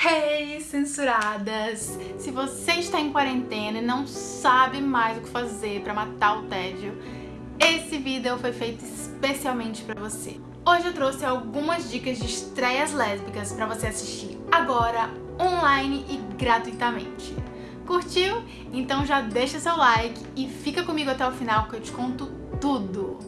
Hey, censuradas! Se você está em quarentena e não sabe mais o que fazer para matar o tédio, esse vídeo foi feito especialmente para você. Hoje eu trouxe algumas dicas de estreias lésbicas para você assistir agora, online e gratuitamente. Curtiu? Então já deixa seu like e fica comigo até o final que eu te conto tudo!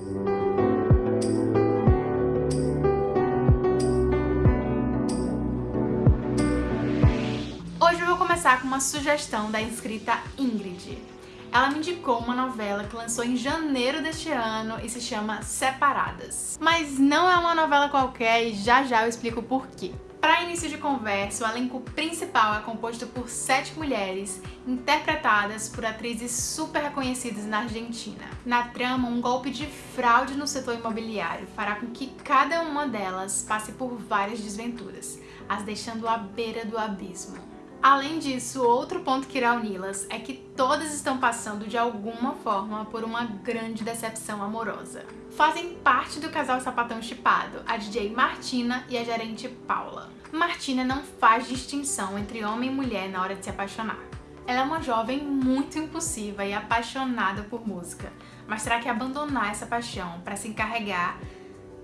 Começar com uma sugestão da inscrita Ingrid. Ela me indicou uma novela que lançou em janeiro deste ano e se chama Separadas. Mas não é uma novela qualquer e já já eu explico por quê. Para início de conversa, o elenco principal é composto por sete mulheres, interpretadas por atrizes super reconhecidas na Argentina. Na trama, um golpe de fraude no setor imobiliário fará com que cada uma delas passe por várias desventuras, as deixando à beira do abismo. Além disso, outro ponto que irá uni-las é que todas estão passando de alguma forma por uma grande decepção amorosa. Fazem parte do casal sapatão chipado, a DJ Martina e a gerente Paula. Martina não faz distinção entre homem e mulher na hora de se apaixonar. Ela é uma jovem muito impulsiva e apaixonada por música, mas terá que abandonar essa paixão para se encarregar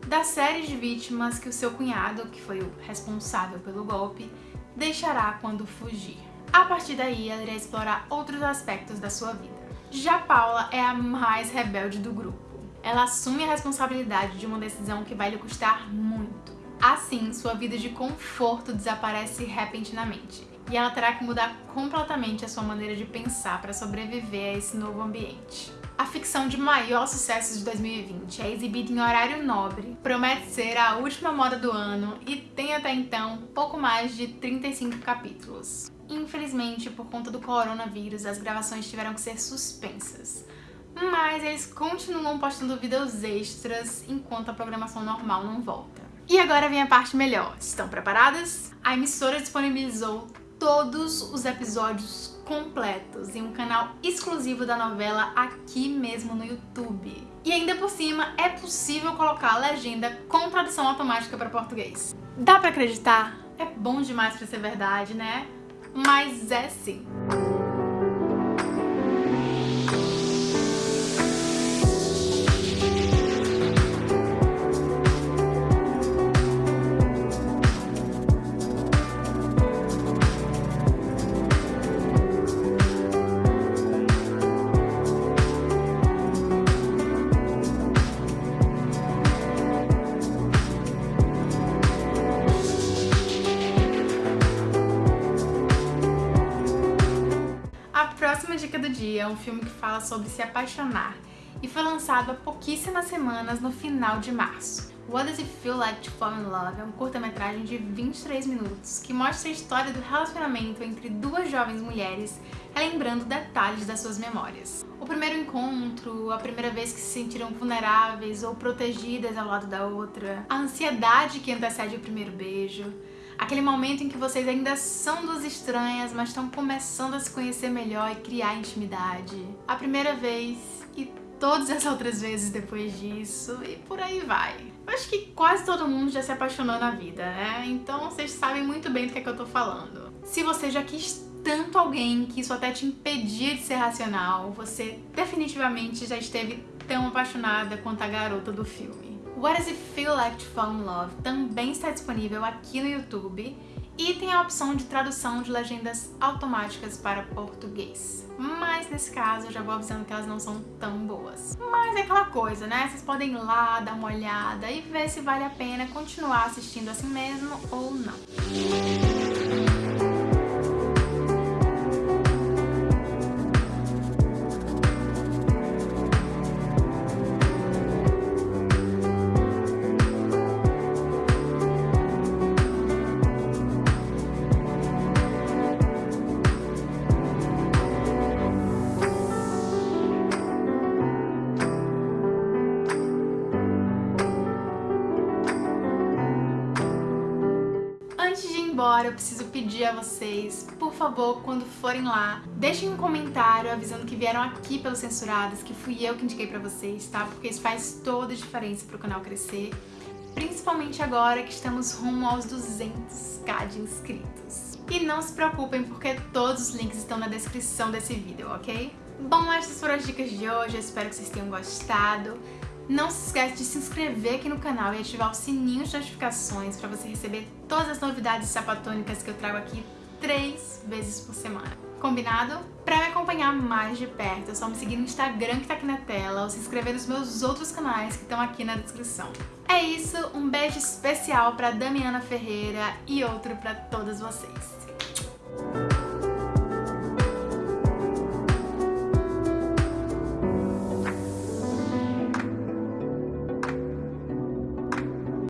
da série de vítimas que o seu cunhado, que foi o responsável pelo golpe, deixará quando fugir. A partir daí, ela irá explorar outros aspectos da sua vida. Já Paula é a mais rebelde do grupo. Ela assume a responsabilidade de uma decisão que vai lhe custar muito. Assim, sua vida de conforto desaparece repentinamente e ela terá que mudar completamente a sua maneira de pensar para sobreviver a esse novo ambiente. Ficção de maior sucesso de 2020 é exibida em horário nobre, promete ser a última moda do ano e tem até então pouco mais de 35 capítulos. Infelizmente, por conta do coronavírus, as gravações tiveram que ser suspensas. Mas eles continuam postando vídeos extras enquanto a programação normal não volta. E agora vem a parte melhor. Estão preparadas? A emissora disponibilizou todos os episódios completos em um canal exclusivo da novela aqui mesmo no YouTube. E ainda por cima, é possível colocar a legenda com tradução automática para português. Dá pra acreditar? É bom demais pra ser verdade, né? Mas é sim. Próxima dica do dia é um filme que fala sobre se apaixonar e foi lançado há pouquíssimas semanas no final de março. What Does It Feel Like to Fall in Love é um curta-metragem de 23 minutos que mostra a história do relacionamento entre duas jovens mulheres relembrando detalhes das suas memórias. O primeiro encontro, a primeira vez que se sentiram vulneráveis ou protegidas ao lado da outra, a ansiedade que antecede o primeiro beijo, Aquele momento em que vocês ainda são duas estranhas, mas estão começando a se conhecer melhor e criar intimidade. A primeira vez e todas as outras vezes depois disso e por aí vai. Eu acho que quase todo mundo já se apaixonou na vida, né? Então vocês sabem muito bem do que é que eu tô falando. Se você já quis tanto alguém que isso até te impedia de ser racional, você definitivamente já esteve tão apaixonada quanto a garota do filme. What Does It Feel Like to Fall in Love também está disponível aqui no YouTube e tem a opção de tradução de legendas automáticas para português. Mas nesse caso eu já vou avisando que elas não são tão boas. Mas é aquela coisa, né? Vocês podem ir lá, dar uma olhada e ver se vale a pena continuar assistindo assim mesmo ou não. Embora, eu preciso pedir a vocês, por favor, quando forem lá, deixem um comentário avisando que vieram aqui pelos Censuradas, que fui eu que indiquei pra vocês, tá? Porque isso faz toda a diferença pro canal crescer, principalmente agora que estamos rumo aos 200k de inscritos. E não se preocupem porque todos os links estão na descrição desse vídeo, ok? Bom, essas foram as dicas de hoje, eu espero que vocês tenham gostado. Não se esquece de se inscrever aqui no canal e ativar o sininho de notificações para você receber todas as novidades sapatônicas que eu trago aqui três vezes por semana. Combinado? Para me acompanhar mais de perto, é só me seguir no Instagram que tá aqui na tela ou se inscrever nos meus outros canais que estão aqui na descrição. É isso, um beijo especial para Damiana Ferreira e outro para todas vocês.